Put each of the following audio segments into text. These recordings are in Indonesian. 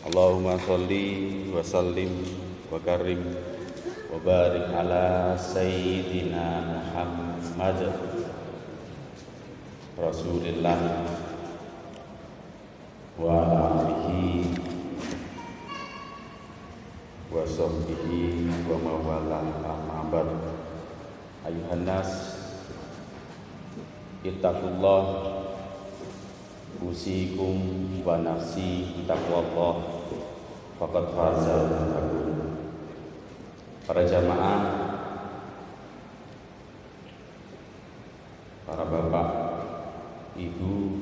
Allahumma salli wa sallim wa karim wa barik ala sayyidina Muhammad Rasulillah wa alihi wa sahbihi wa mawalah amma ba'd. Ittaqullah usikum wa nafsi taqwallah faqad faza Para jamaah para bapak, ibu,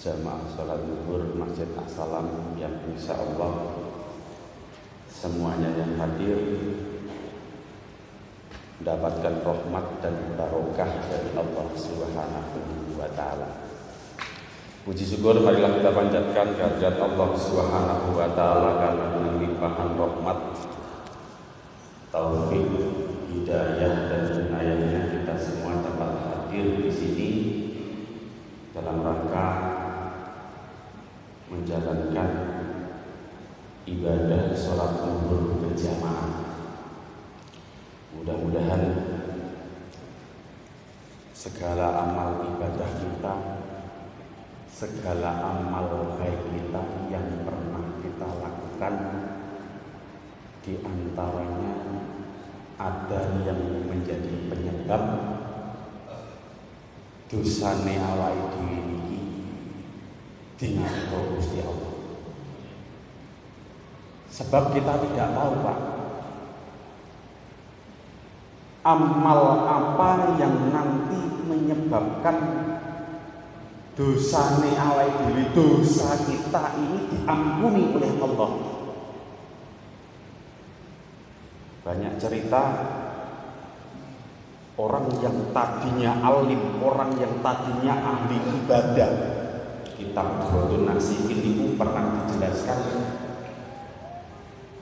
jamaah sholat zuhur Masjid Assalam yang insya Allah semuanya yang hadir mendapatkan rahmat dan barokah dari Allah Subhanahu wa taala. Puji syukur marilah kita panjatkan kehadirat Allah Subhanahu wa taala karena dengan limpahan rahmat taufik, hidayah dan inayahnya kita semua dapat hadir di sini dalam rangka menjalankan ibadah sholat zuhur berjamaah. Mudah-mudahan segala amal ibadah kita, segala amal baik kita yang pernah kita lakukan di antaranya ada yang menjadi penyebab dosane awake dhewe niki dengan Gusti Allah. Sebab kita tidak tahu, Pak. Amal apa yang nanti menyebabkan dosane awake dhewe, dosa kita ini diampuni oleh Allah. Banyak cerita orang yang tadinya alim, orang yang tadinya ahli ibadah. Kitab Drodun Nasikin itu pernah dijelaskan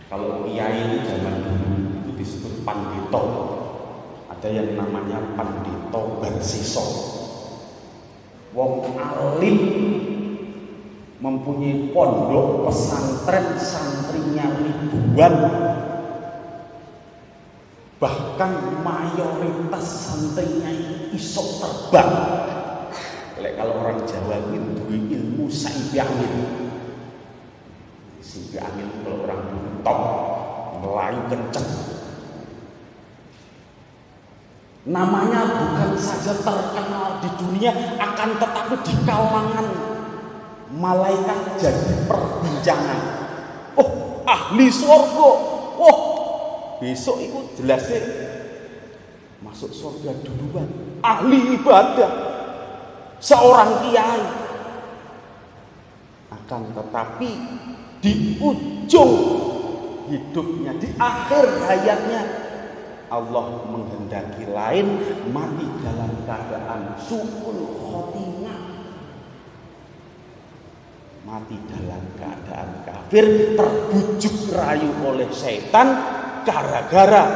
kalau kiai ini zaman dulu itu disebut pandito. Ada yang namanya pandito bersiso. Wong alim mempunyai pondok pesantren santrinya ribuan. Bahkan mayoritas santrinya iso terbang. Lek kalau orang Jawa itu ilmu saibi angin saibi angin kalau orang top melayu kenceng namanya bukan saja terkenal di dunia akan tetapi di kalangan malaikat jadi perbincangan. Oh ahli surga. Oh besok itu jelasnya masuk surga duluan. Ahli ibadah. Seorang kiai. Akan tetapi di ujung hidupnya di akhir hayatnya Allah menghendaki lain mati dalam keadaan suul khotimah. Mati dalam keadaan kafir terbujuk rayu oleh setan gara-gara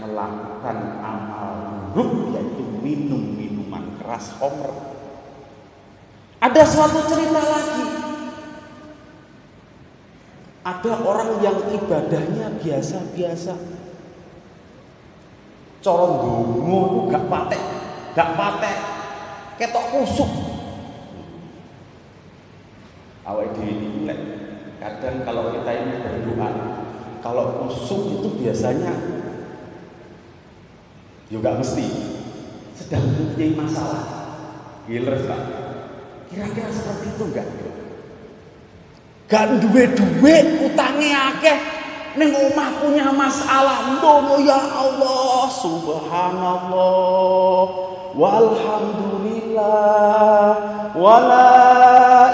melakukan amal buruk yaitu minum minuman keras homer. Ada suatu cerita lagi. Ada orang yang ibadahnya biasa-biasa corong dongo gak patek. Gak patek. Ketok kusuk. Awal di kadang kalau kita ini berdoa kalau kusuk itu biasanya juga mesti. Sedang mempunyai masalah. Giler pak. Kira-kira seperti itu enggak gak duwe duwe utangnya akeh Neng omah punya masalah. Ndono ya Allah. Subhanallah. Walhamdulillah. Wala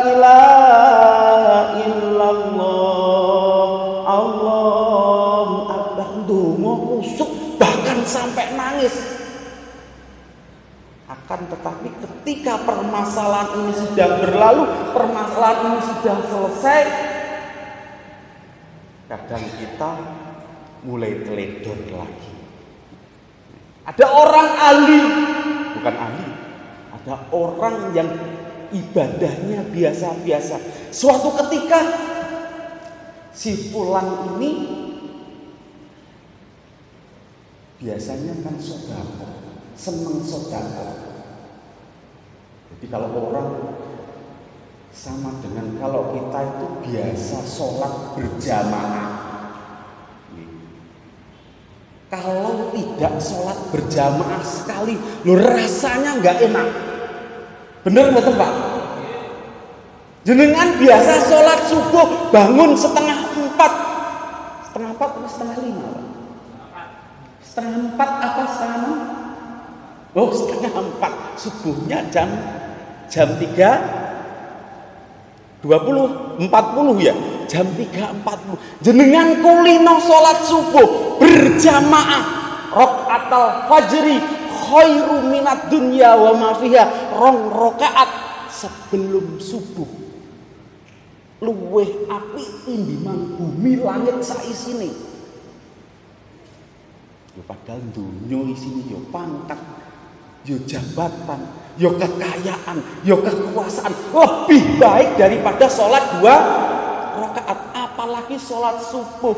ilaha illallah. Allah akbar. Ndonga kusuk. Bahkan sampai nangis. Akan tetapi ketika permasalahan ini sudah berlalu permasalahan ini sudah selesai kadang kita mulai teledor lagi. Ada orang ahli, bukan ahli, ada orang yang ibadahnya biasa-biasa. Suatu ketika si fulan ini biasanya kan sodako, seneng sodako. Jadi kalau orang sama dengan kalau kita itu biasa sholat berjamaah. Kalau tidak sholat berjamaah sekali, lo rasanya nggak enak. Bener betul pak? Jenengan biasa sholat subuh bangun setengah empat, setengah empat atau setengah lima? Setengah empat apa setengah? Oh setengah empat subuhnya jam jam tiga 20 40 ya? Jam 3.40 jenengan kulino sholat subuh berjamaah. Atau fajri khairu minat dunya wa mafiha rong rokaat sebelum subuh. Luweh api timbiman bumi langit saisine ya padahal dunia isini yo pangkat yo jabatan yo kekayaan, yo kekuasaan lebih baik daripada sholat dua rakaat, apalagi sholat subuh.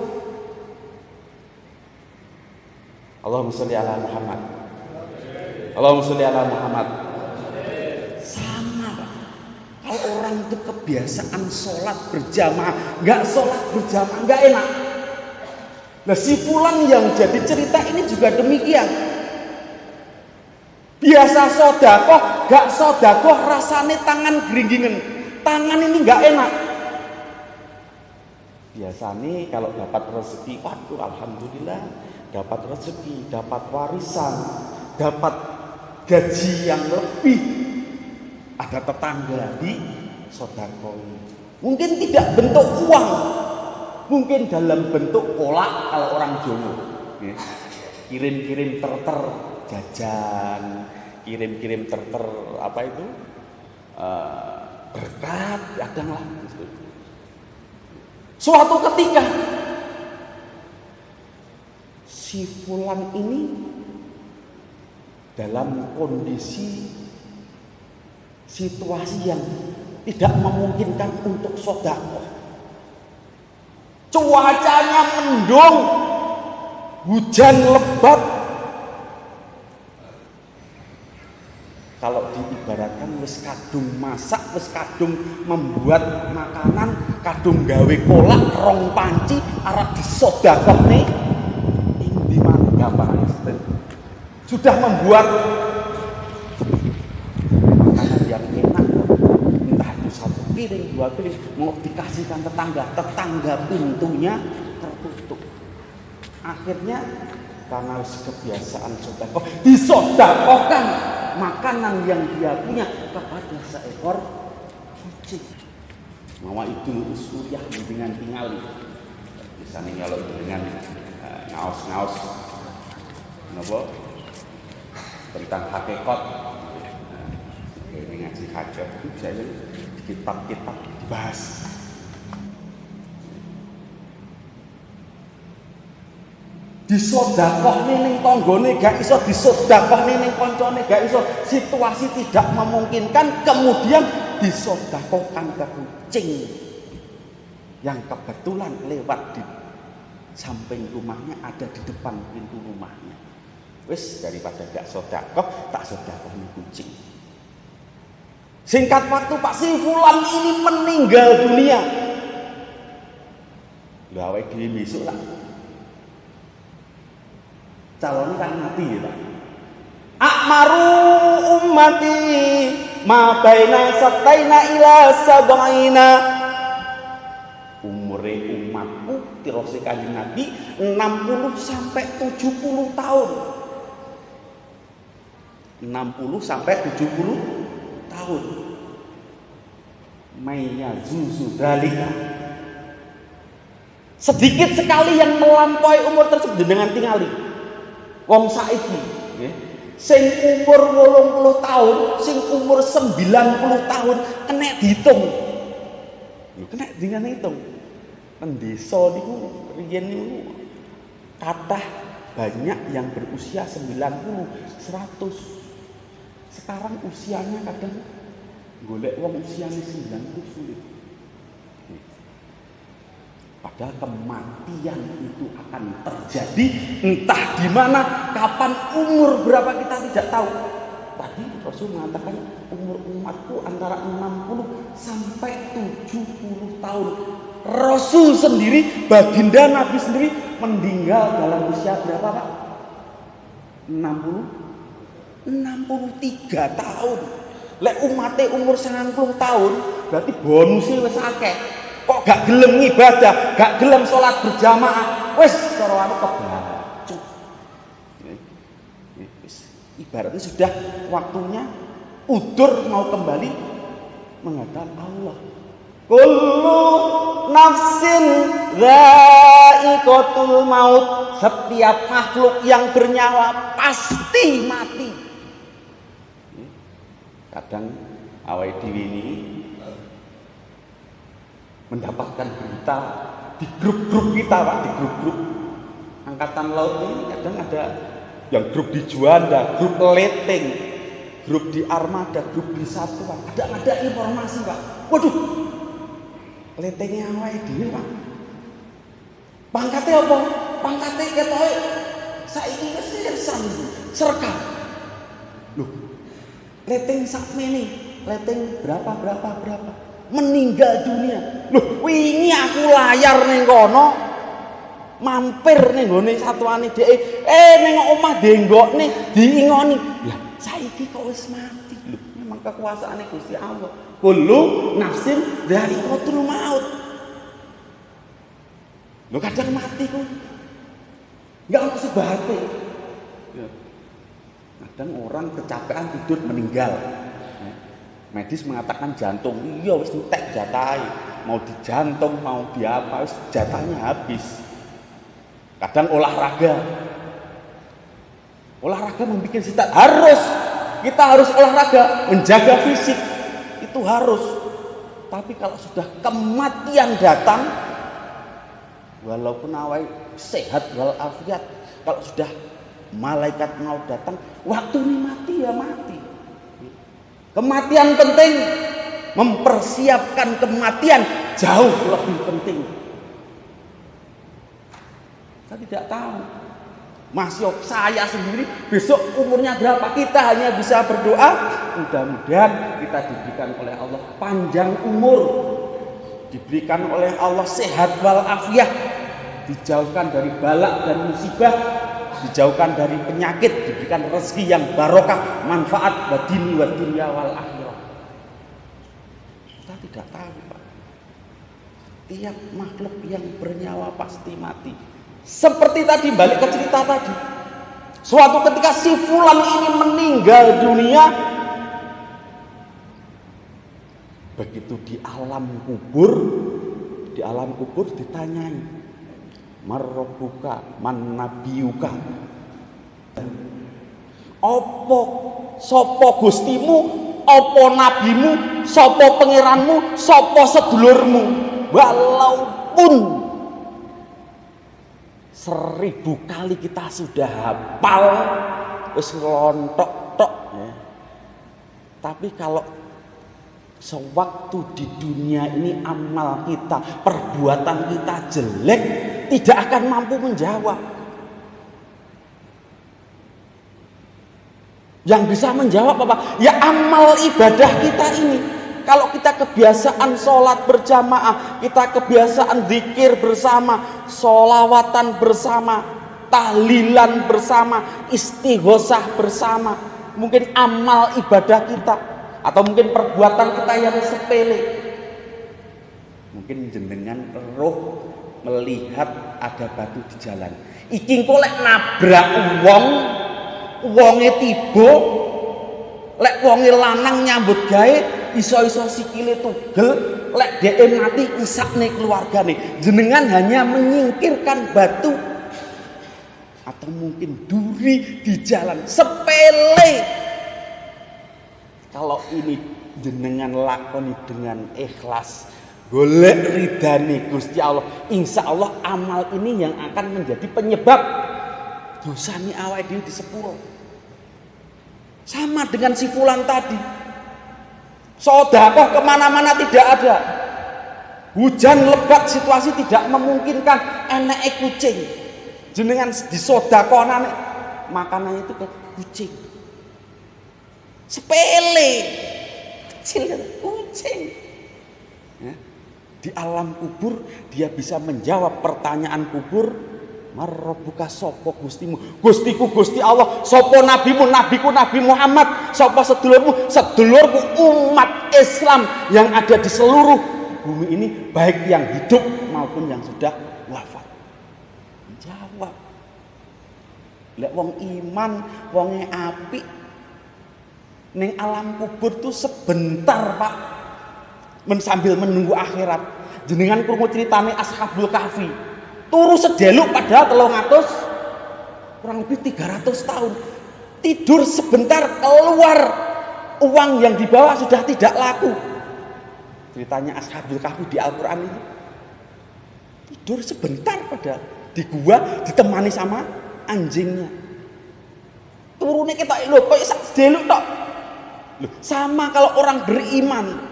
Allahumma sholli ala Muhammad. Allahumma sholli ala Muhammad. Sama, Kalau orang itu kebiasaan sholat berjamaah, nggak sholat berjamaah, nggak enak. Nah si pulang yang jadi cerita ini juga demikian. Biasa sodako, gak sodako rasanya tangan geringgingan. Tangan ini gak enak. Biasanya kalau dapat rezeki, waduh alhamdulillah dapat rezeki, dapat warisan, dapat gaji yang lebih. Ada tetangga di sodako. Mungkin tidak bentuk uang, mungkin dalam bentuk kolak kalau orang Jawa. Ya. Kirim-kirim terter jajan, kirim-kirim terter apa itu uh, berkat kadanglah gitu. Suatu ketika si fulan ini dalam kondisi situasi yang tidak memungkinkan untuk sodako. Cuacanya mendung, hujan lebat, kalau diibaratkan wis kadung masak wis kadung membuat makanan kadung gawe kolak rong panci arep disodakone ini mana gampang sudah membuat. Makanan yang enak entah itu satu piring dua piring mau dikasihkan tetangga. Tetangga pintunya tertutup. Akhirnya karena kebiasaan sodako disodakokan makanan yang dia punya kepada seekor kucing. Mama itu suriah dengan tingali. Misalnya kalau dengan uh, ngaos-ngaos, nopo tentang hakikat. Nah, ini ngaji hakikat itu saya kitab-kitab dibahas disodakoh ning tanggane gak iso disodakoh ning kancane gak iso. Situasi tidak memungkinkan kemudian disodakohkan ke kucing yang kebetulan lewat di samping rumahnya ada di depan pintu rumahnya. Wis daripada gak sodakoh tak sodakoh nih kucing. Singkat waktu Pak Si Fulan ini meninggal dunia. Gawe dhewe besok lah calon kan mati ya Pak. Akmaru ummati ma baina sataina ila sabaina. Umure umatku tirose kanjeng Nabi 60 sampai 70 tahun. 60 sampai 70 tahun. Maya zuzu dalika. Sedikit sekali yang melampaui umur tersebut dengan tingali wong saiki nggih. Sing umur 80 tahun sing umur 90 tahun kena dihitung kena dengan hitung desa niku riyen niku kathah banyak yang berusia 90 100 sekarang usianya kadang golek wong usianya 90 sulit Padahal kematian itu akan terjadi entah di mana, kapan, umur berapa kita tidak tahu. Tadi Rasul mengatakan umur umatku antara 60 sampai 70 tahun. Rasul sendiri, baginda Nabi sendiri meninggal dalam usia berapa Pak? 60 63 tahun. Lek umatnya umur 90 tahun, berarti bonusnya wis akeh. Kok gak gelem ibadah, gak gelem sholat berjamaah, wis cara anu Ibaratnya sudah waktunya udur mau kembali menghadap Allah. Kullu nafsin dha'iqatul maut. Setiap makhluk yang bernyawa pasti mati. Kadang awal diri ini mendapatkan berita di grup-grup kita Pak, di grup-grup angkatan laut ini kadang ada yang grup di Juanda, grup Leting, grup di Armada, grup di Satuan. Ada ada informasi pak. Waduh, Letingnya apa ini pak. Pangkatnya apa? Pangkatnya ketoy. Saya ini sersan, serka. Loh, Leting sak ini, Leting berapa berapa berapa meninggal dunia. Loh, wingi aku layar neng kono, mampir nih nggone satuane dhek. Eh ning omah denggokne diingoni. Lah saiki kok wis mati? Lho memang kekuasaane Gusti Allah. Kullu nafsin dari kotul maut lo kadang mati ku. Nggak ono sebate ya. kadang orang kecapean tidur meninggal medis mengatakan jantung iya wis entek jatai mau di jantung mau di apa wis jatahnya habis. Kadang olahraga. Olahraga membuat kita harus kita harus olahraga menjaga fisik. Itu harus. Tapi kalau sudah kematian datang walaupun awal sehat walafiat kalau sudah malaikat mau datang waktu ini mati ya mati kematian penting. Mempersiapkan kematian jauh lebih penting. Saya tidak tahu. Masih saya sendiri besok umurnya berapa? Kita hanya bisa berdoa. Mudah-mudahan kita diberikan oleh Allah panjang umur. Diberikan oleh Allah sehat walafiat. Dijauhkan dari balak dan musibah dijauhkan dari penyakit diberikan rezeki yang barokah manfaat buat dini wa dunia wal akhirah. Kita tidak tahu Pak. Tiap makhluk yang bernyawa pasti mati. Seperti tadi balik ke cerita tadi. Suatu ketika si fulan ini meninggal dunia begitu di alam kubur di alam kubur ditanyai marrobuka man nabiuka opo sopo gustimu opo nabimu sopo pangeranmu sopo sedulurmu walaupun seribu kali kita sudah hafal wis ngelontok tok ya. tapi kalau sewaktu di dunia ini amal kita perbuatan kita jelek tidak akan mampu menjawab. Yang bisa menjawab apa? Ya amal ibadah kita ini. Kalau kita kebiasaan sholat berjamaah, kita kebiasaan zikir bersama, sholawatan bersama, tahlilan bersama, istighosah bersama, mungkin amal ibadah kita, atau mungkin perbuatan kita yang sepele. Mungkin jenengan roh melihat ada batu di jalan. Iki engko lek nabrak wong, wonge tiba, lek wonge lanang nyambut gawe iso-iso sikile tugel, lek dhek mati isakne keluargane. Jenengan hanya menyingkirkan batu atau mungkin duri di jalan sepele. Kalau ini jenengan lakoni dengan ikhlas, golek ridani Gusti Allah, insya Allah amal ini yang akan menjadi penyebab dosa ini awal di sepuro. Sama dengan si Fulan tadi. Sodakoh ke mana-mana tidak ada. Hujan lebat situasi tidak memungkinkan enek kucing jenengan disodakonan makanan itu ke kucing sepele kecil kucing. Di alam kubur dia bisa menjawab pertanyaan kubur marrobuka sopo gustimu? Gustiku gusti Allah sopo nabimu? Nabiku nabi Muhammad sopo sedulurmu? Sedulurku umat Islam yang ada di seluruh bumi ini baik yang hidup maupun yang sudah wafat. Jawab lek wong iman wonge api ning alam kubur tuh sebentar pak men sambil menunggu akhirat. Jenengan krungu ceritane ashabul kahfi. Turu sedeluk padahal telung atus kurang lebih 300 tahun. Tidur sebentar keluar. Uang yang dibawa sudah tidak laku. Ceritanya ashabul kahfi di Al-Quran ini. Tidur sebentar padahal. Di gua ditemani sama anjingnya. Turunnya kita lo kok sak deluk tok? Sama kalau orang beriman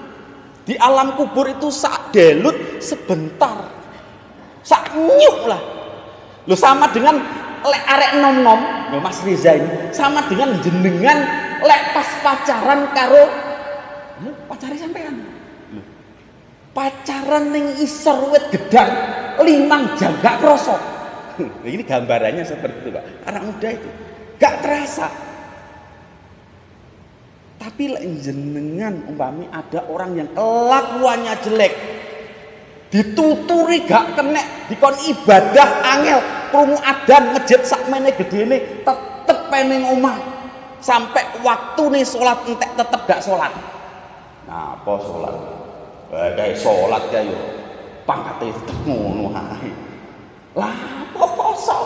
di alam kubur itu sak delut sebentar. Sak nyuk lah. Lo sama dengan lek arek nom nom lo Mas Riza ini sama dengan jenengan lek pas pacaran karo pacari sampean. Pacaran ning isor wit gedang limang jam gak krosok ini gambarannya seperti itu Pak. Anak muda itu. Gak terasa. Tapi jenengan umpami ada orang yang kelakuannya jelek. Dituturi gak kena, dikon ibadah angel, krungu adan ngejet sakmene gedene tetep peneng omah. Sampai waktu nih sholat entek tetep gak sholat. Nah, apa sholat? Eh, kayak sholat kayak pangkatnya tetep ngono lah kok poso?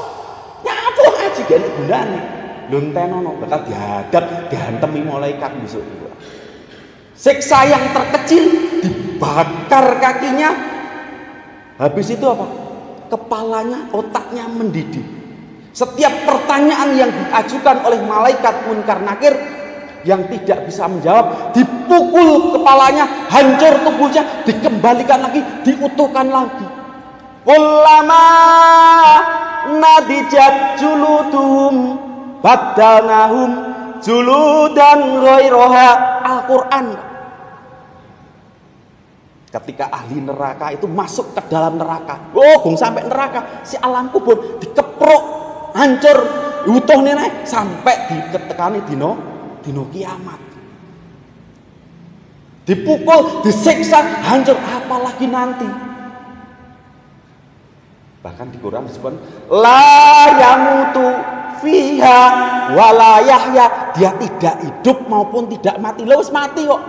Nyapa ngaji gak gunane? Lontenono bakal dihadap, dihantemi malaikat besok juga. Siksa yang terkecil dibakar kakinya. Habis itu apa? Kepalanya, otaknya mendidih. Setiap pertanyaan yang diajukan oleh malaikat munkar nakir yang tidak bisa menjawab dipukul kepalanya hancur tubuhnya dikembalikan lagi diutuhkan lagi Kullama nadijat juluduhum badalnahum juludan ghairaha Al-Qur'an. Ketika ahli neraka itu masuk ke dalam neraka, oh, bung sampai neraka, si alam kubur dikeprok, hancur, utuh nenek sampai diketekani dino dino kiamat. Dipukul, disiksa, hancur, apalagi nanti? Bahkan di Quran disebut la yamutu fiha wala yahya. Dia tidak hidup maupun tidak mati. Lo wis mati kok.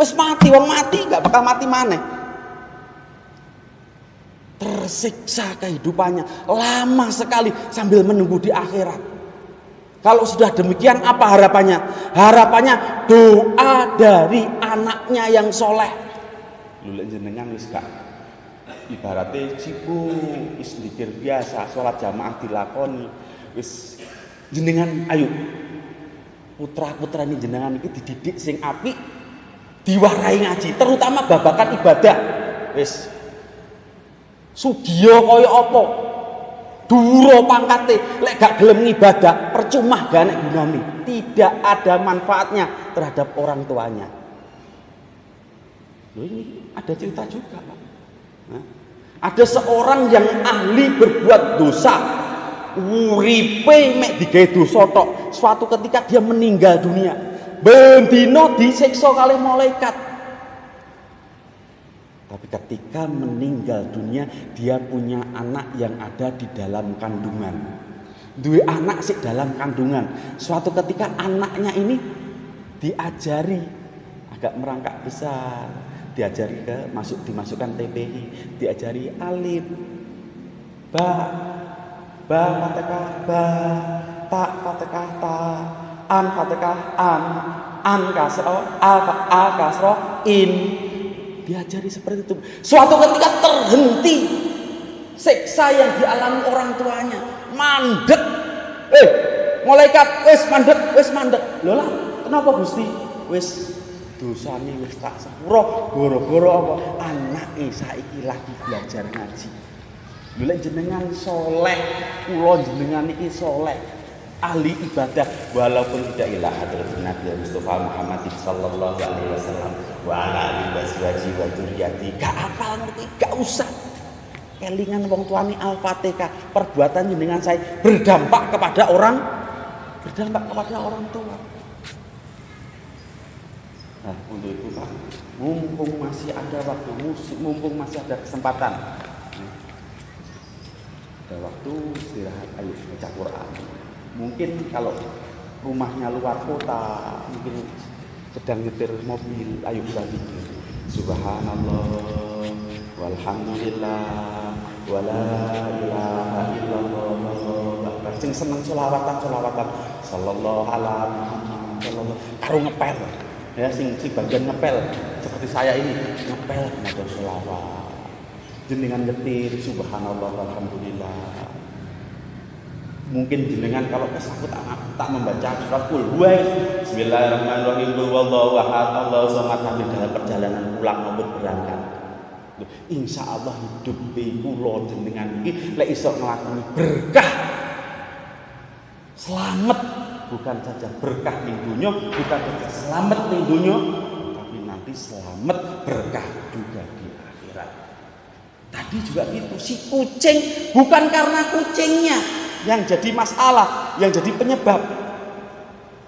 Wis mati wong mati nggak bakal mati mana? Tersiksa kehidupannya lama sekali sambil menunggu di akhirat. Kalau sudah demikian apa harapannya? Harapannya doa dari anaknya yang soleh. Lulek jenengan wis gak ibaratnya cipu wis biasa sholat jamaah dilakoni wis. Jenengan ayo. Putra putra ini jenengan ini dididik sing api diwarai ngaji terutama babakan ibadah. Wis. Sugiyo kaya apa? Duro pangkate lek gak gelem ibadah percuma gak nek gunane tidak ada manfaatnya terhadap orang tuanya. Loh ini ada cerita juga Pak. Ada seorang yang ahli berbuat dosa. Uripe mek digawe dosa tok. Suatu ketika dia meninggal dunia. Bendino disiksa kali malaikat. Tapi ketika meninggal dunia dia punya anak yang ada di dalam kandungan dua anak sih dalam kandungan suatu ketika anaknya ini diajari agak merangkak besar diajari ke masuk dimasukkan TPI diajari alif ba ba fatkah ba. Ta fatkah ta. An fatkah an. An kasro a a kasro in. Diajari seperti itu. Suatu ketika terhenti siksa yang dialami orang tuanya. Mandek. Eh malaikat. Wis mandek wis mandek. Lho lah kenapa Gusti? Wis dosane wis tak sepuro. Goro-goro apa? Anake saiki lagi belajar ngaji lho jenengan soleh kula jenengan iki soleh. Ahli ibadah walaupun tidak ilah hadratin Nabi Mustafa Muhammad sallallahu alaihi wasallam wa ala alihi wa dzurriyyati gak apal ngerti gak usah. Kelingan wong tuani Al-Fatihah perbuatan jenengan saya berdampak kepada orang berdampak kepada orang tua. Nah untuk itu Pak mumpung masih ada waktu mumpung masih ada kesempatan ada waktu istirahat ayo baca Quran. Mungkin kalau rumahnya luar kota mungkin sedang nyetir mobil ayo kita bikin subhanallah walhamdulillah wala ilaha illallah. Sing seneng selawatan selawatan. Sallallahu alaihi karo ngepel. Ya sing si bagian ngepel. Seperti saya ini ngepel maca selawat jenengan nyetir subhanallah alhamdulillah. Mungkin jenengan kalau kesakut tak membaca surat kul huwa bismillahirrahmanirrahim. Wallahu ahad. Allahu samad dalam perjalanan pulang maupun berangkat. Insya Allah hidup kula jenengan iki lek iso nglakoni berkah. Selamat. Bukan saja berkah ning dunia, bukan saja selamat ning dunia, tapi nanti selamat berkah juga di akhirat. Tadi juga itu si kucing bukan karena kucingnya yang jadi masalah, yang jadi penyebab.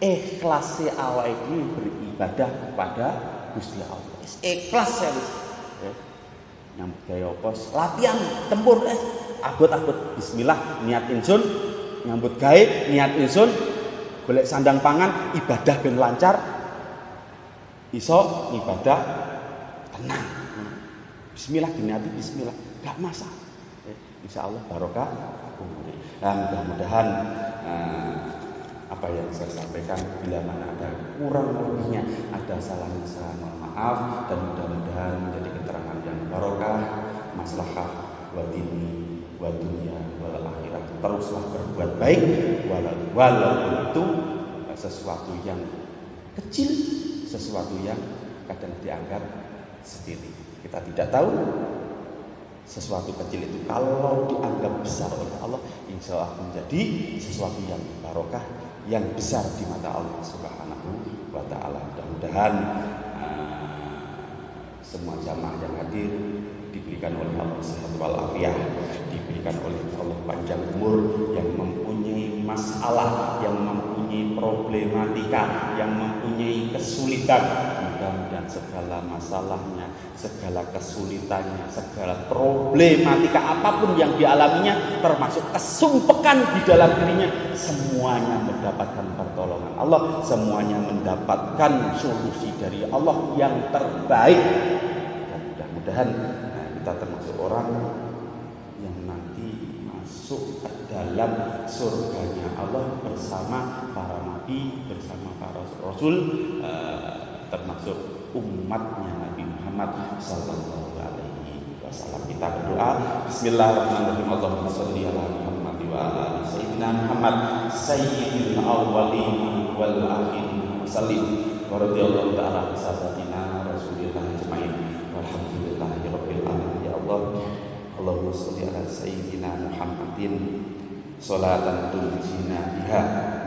Ikhlas awak ini beribadah kepada Gusti Allah. Ikhlas ya nyambut gaya pos latihan tempur eh. Abot-abot. Bismillah niat insun. Nyambut gawe niat insun. Golek sandang pangan ibadah ben lancar. Iso ibadah tenang bismillah diniati bismillah. Gak masalah. Eh, insya Allah barokah. Dan mudah-mudahan eh, apa yang saya sampaikan bila mana ada kurang lebihnya ada salah salah mohon maaf dan mudah-mudahan menjadi keterangan yang barokah maslahah wa dini wa dunia wal akhirat. Teruslah berbuat baik walau, walaupun itu sesuatu yang kecil sesuatu yang kadang dianggap sendiri kita tidak tahu sesuatu kecil itu kalau dianggap besar oleh Allah insya Allah menjadi sesuatu yang barokah yang besar di mata Allah Subhanahu wa taala. Mudah-mudahan uh, semua jamaah yang hadir diberikan oleh Allah sehat walafiat, diberikan oleh Allah panjang umur yang mempunyai masalah, yang mempunyai problematika, yang mempunyai kesulitan. Mudah-mudahan segala masalahnya segala kesulitannya, segala problematika apa pun yang dialaminya, termasuk kesumpekan di dalam dirinya, semuanya mendapatkan pertolongan Allah, semuanya mendapatkan solusi dari Allah yang terbaik. Dan mudah-mudahan nah, kita termasuk orang yang nanti masuk ke dalam surganya Allah bersama para nabi, bersama para rasul, uh, termasuk umatnya Nabi Muhammad sallallahu alaihi wasallam. Kita berdoa Bismillahirrahmanirrahim. Allahumma shalli ala Muhammad wa ala sayyidina Muhammad sayyidil awwalin wal akhirin wa sallim. Wa radhiyallahu ta'ala sahabatina Rasulillah ajmain. Walhamdulillahi alamin. Ya Allah, Allahumma shalli ala sayyidina Muhammadin salatan tunjina biha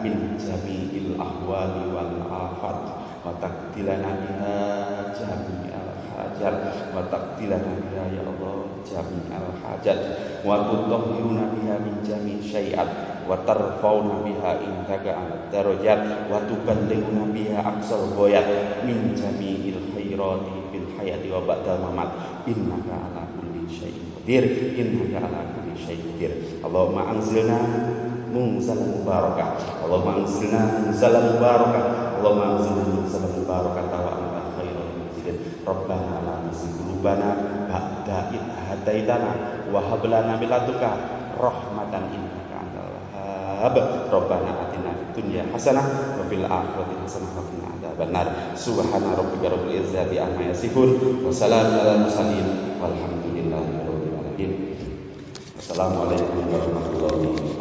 min jami'il ahwali wal afat wa taqdilana biha jami'al hajat wa taqdilana biha ya Allah jami'al hajat wa tutahhiruna biha min jami' syai'at wa tarfauna biha indaka al darajat wa tuballighuna biha aqsal ghayat min jami'il khairati fil hayati wa ba'dal mamat. Innaka ala kulli syai'in qadir innaka ala kulli syai'in qadir. Allahumma anzilna munzalan mubarakah. Allahumma anzilna munzalan mubarakah. Allahumma anzilna munzalan mubarakah. Anta khairul munzilin Rabbana la tuzigh ba'da id hadaitana wa hab lana min ladunka rahmatan innaka antal wahhab. Rabbana atina dunya hasanah wa fil akhirati hasanah wa qina Assalamualaikum warahmatullahi wabarakatuh